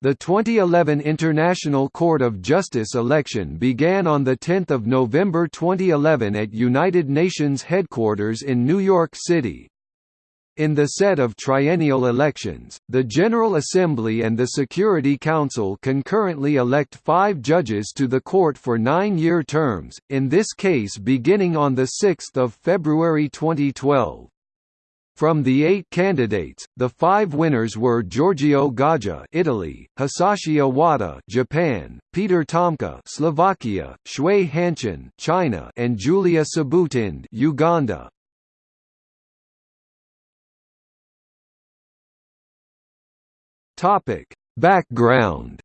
The 2011 International Court of Justice election began on 10 November 2011 at United Nations headquarters in New York City. In the set of triennial elections, the General Assembly and the Security Council concurrently elect five judges to the court for nine-year terms, in this case beginning on 6 February 2012. From the eight candidates, the five winners were Giorgio Gaja Italy, Hisashi Owada Japan, Peter Tomka Slovakia, Xue Hanqin China and Julia Sebutinde Uganda. Topic: Background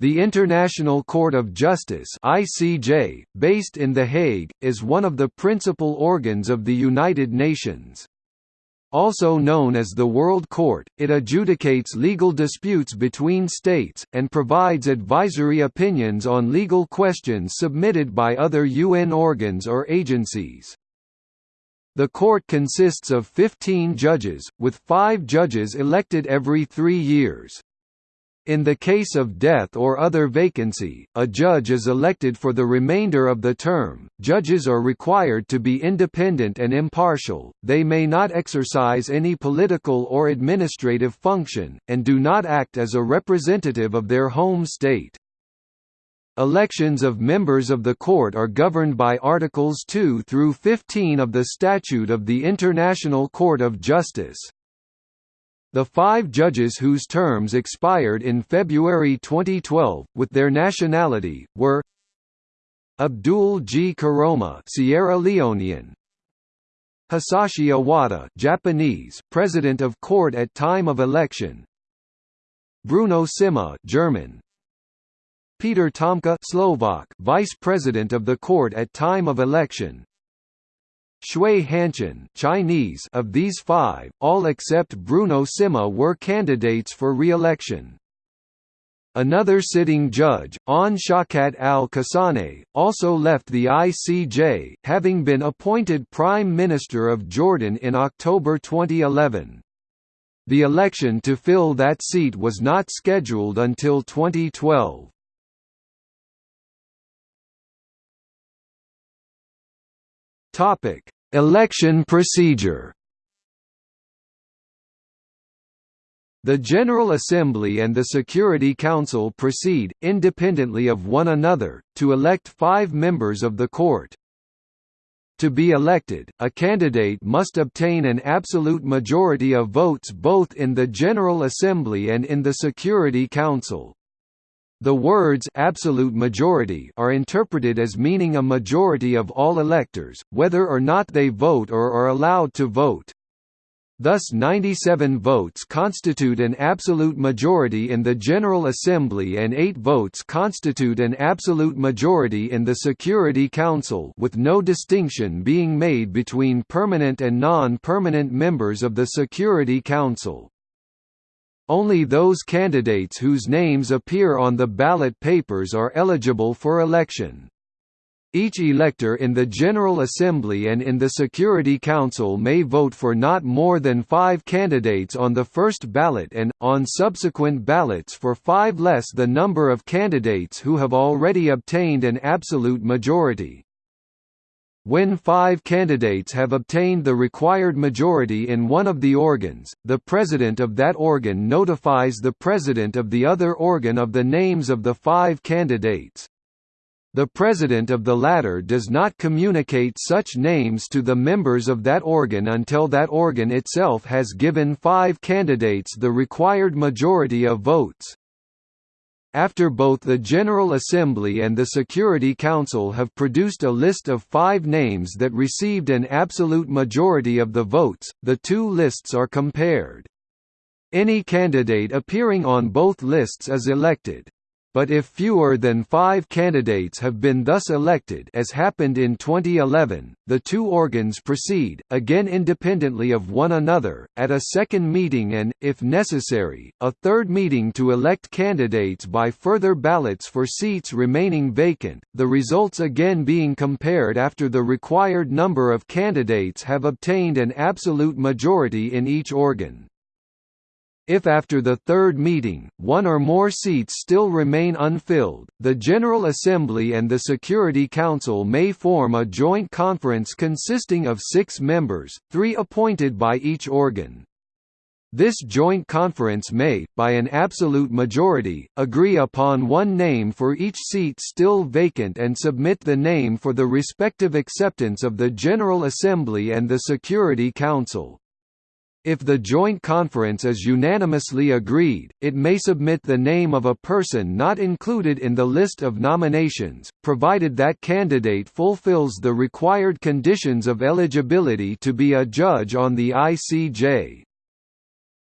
The International Court of Justice (ICJ), based in The Hague, is one of the principal organs of the United Nations. Also known as the World Court, it adjudicates legal disputes between states, and provides advisory opinions on legal questions submitted by other UN organs or agencies. The court consists of 15 judges, with five judges elected every three years. In the case of death or other vacancy, a judge is elected for the remainder of the term. Judges are required to be independent and impartial, they may not exercise any political or administrative function, and do not act as a representative of their home state. Elections of members of the court are governed by Articles 2 through 15 of the Statute of the International Court of Justice. The five judges whose terms expired in February 2012, with their nationality, were Abdul G. Koroma Sierra Leonean, Hisashi Owada Japanese, President of Court at time of election, Bruno Simma German, Peter Tomka Slovak, Vice President of the Court at time of election, Xue Hanqin Chinese of these five, all except Bruno Simma were candidates for re-election. Another sitting judge, Awn Shawkat Al-Khasawneh, also left the ICJ, having been appointed Prime Minister of Jordan in October 2011. The election to fill that seat was not scheduled until 2012. Topic: Election procedure. The General Assembly and the Security Council proceed, independently of one another, to elect five members of the court. To be elected, a candidate must obtain an absolute majority of votes both in the General Assembly and in the Security Council. The words absolute majority are interpreted as meaning a majority of all electors, whether or not they vote or are allowed to vote. Thus 97 votes constitute an absolute majority in the General Assembly and 8 votes constitute an absolute majority in the Security Council with no distinction being made between permanent and non-permanent members of the Security Council. Only those candidates whose names appear on the ballot papers are eligible for election. Each elector in the General Assembly and in the Security Council may vote for not more than five candidates on the first ballot and, on subsequent ballots for five less the number of candidates who have already obtained an absolute majority. When five candidates have obtained the required majority in one of the organs, the president of that organ notifies the president of the other organ of the names of the five candidates. The president of the latter does not communicate such names to the members of that organ until that organ itself has given five candidates the required majority of votes. After both the General Assembly and the Security Council have produced a list of five names that received an absolute majority of the votes, the two lists are compared. Any candidate appearing on both lists is elected but if fewer than five candidates have been thus elected as happened in 2011, the two organs proceed, again independently of one another, at a second meeting and, if necessary, a third meeting to elect candidates by further ballots for seats remaining vacant, the results again being compared after the required number of candidates have obtained an absolute majority in each organ. If after the third meeting, one or more seats still remain unfilled, the General Assembly and the Security Council may form a joint conference consisting of six members, three appointed by each organ. This joint conference may, by an absolute majority, agree upon one name for each seat still vacant and submit the name for the respective acceptance of the General Assembly and the Security Council. If the joint conference is unanimously agreed, it may submit the name of a person not included in the list of nominations, provided that candidate fulfills the required conditions of eligibility to be a judge on the ICJ.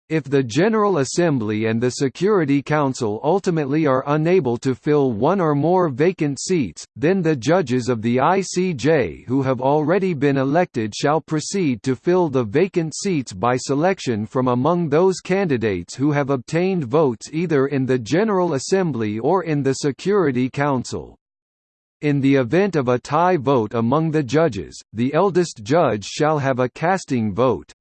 If the General Assembly and the Security Council ultimately are unable to fill one or more vacant seats, then the judges of the ICJ who have already been elected shall proceed to fill the vacant seats by selection from among those candidates who have obtained votes either in the General Assembly or in the Security Council. In the event of a tie vote among the judges, the eldest judge shall have a casting vote.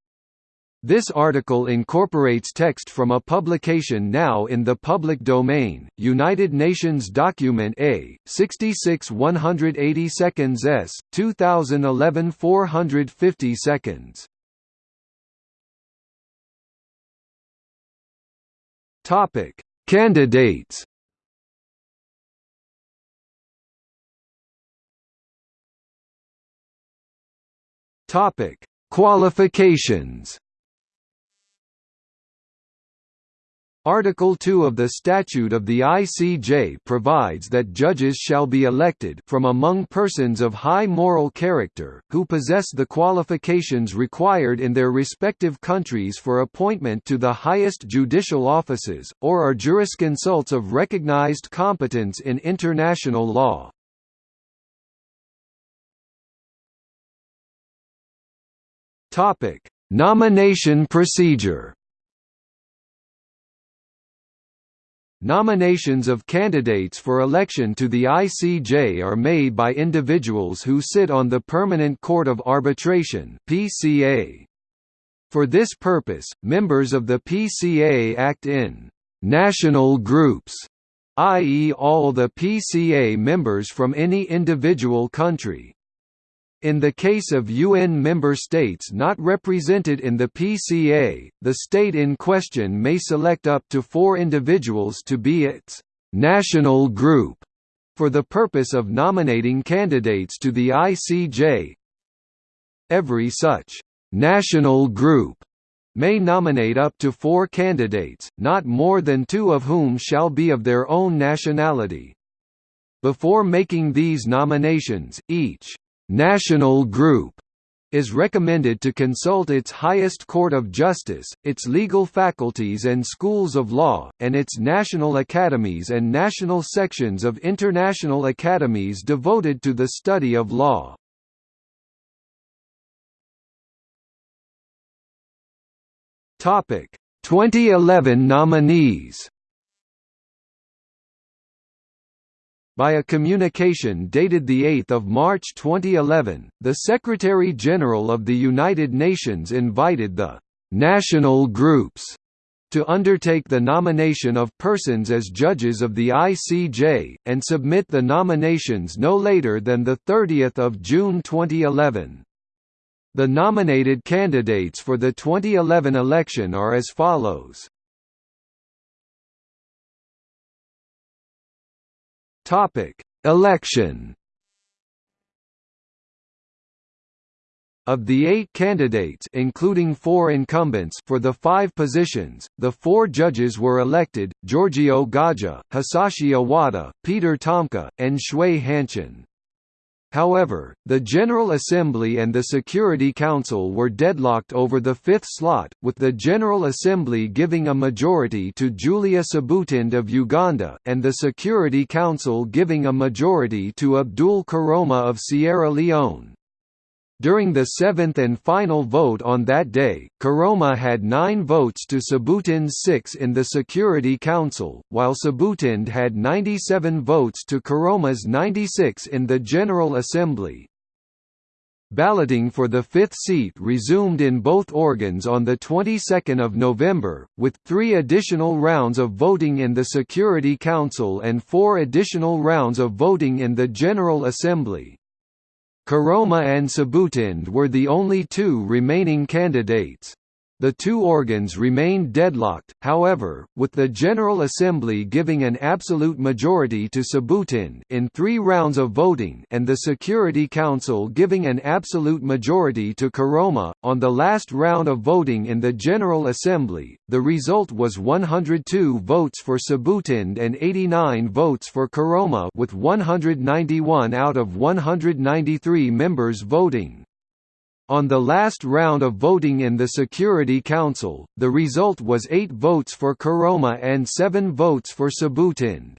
This article incorporates text from a publication now in the public domain, United Nations Document A, 66 180 seconds s, 2011 450 seconds. Topic: Candidates. Topic: Qualifications. Article 2 of the Statute of the ICJ provides that judges shall be elected from among persons of high moral character, who possess the qualifications required in their respective countries for appointment to the highest judicial offices, or are jurisconsults of recognized competence in international law. Nomination procedure Nominations of candidates for election to the ICJ are made by individuals who sit on the Permanent Court of Arbitration (PCA). For this purpose, members of the PCA act in national groups, i.e. all the PCA members from any individual country. In the case of UN member states not represented in the PCA, the state in question may select up to four individuals to be its «national group» for the purpose of nominating candidates to the ICJ. Every such «national group» may nominate up to four candidates, not more than two of whom shall be of their own nationality. Before making these nominations, each national group is recommended to consult its highest court of justice, its legal faculties and schools of law, and its national academies and national sections of international academies devoted to the study of law. Topic: 2011 nominees. By a communication dated 8 March 2011, the Secretary-General of the United Nations invited the «national groups» to undertake the nomination of persons as judges of the ICJ, and submit the nominations no later than 30 June 2011. The nominated candidates for the 2011 election are as follows. Topic: Election. Of the eight candidates including four incumbents for the five positions, the four judges were elected, Giorgio Gaja, Hisashi Owada, Peter Tomka, and Xue Hanqin. However, the General Assembly and the Security Council were deadlocked over the fifth slot, with the General Assembly giving a majority to Julia Sebutinde of Uganda, and the Security Council giving a majority to Abdul Koroma of Sierra Leone. During the seventh and final vote on that day, Koroma had nine votes to Sebutinde's six in the Security Council, while Sebutinde had 97 votes to Koroma's 96 in the General Assembly. Balloting for the fifth seat resumed in both organs on the 22nd of November, with three additional rounds of voting in the Security Council and four additional rounds of voting in the General Assembly. Koroma and Sebutinde were the only two remaining candidates. The two organs remained deadlocked, however, with the General Assembly giving an absolute majority to Sebutinde in three rounds of voting and the Security Council giving an absolute majority to Koroma. On the last round of voting in the General Assembly, the result was 102 votes for Sebutinde and 89 votes for Koroma with 191 out of 193 members voting. On the last round of voting in the Security Council, the result was 8 votes for Koroma and 7 votes for Sebutinde.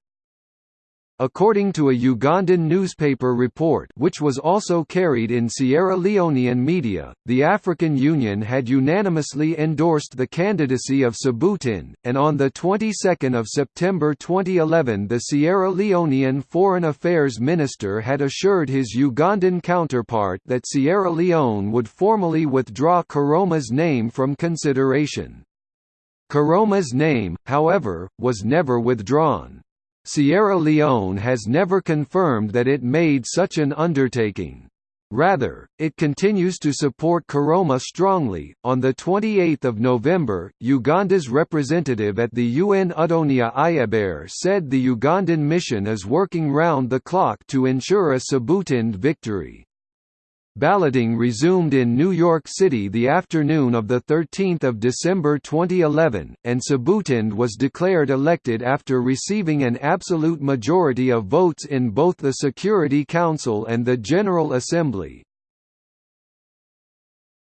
According to a Ugandan newspaper report which was also carried in Sierra Leonean media, the African Union had unanimously endorsed the candidacy of Sebutinde, and on the 22nd of September 2011 the Sierra Leonean Foreign Affairs Minister had assured his Ugandan counterpart that Sierra Leone would formally withdraw Koroma's name from consideration. Koroma's name, however, was never withdrawn. Sierra Leone has never confirmed that it made such an undertaking. Rather, it continues to support Koroma strongly. On the 28th of November, Uganda's representative at the UN Adonia Ayebare said the Ugandan mission is working round the clock to ensure a Sebutinde victory. Balloting resumed in New York City the afternoon of 13 December 2011, and Sebutinde was declared elected after receiving an absolute majority of votes in both the Security Council and the General Assembly.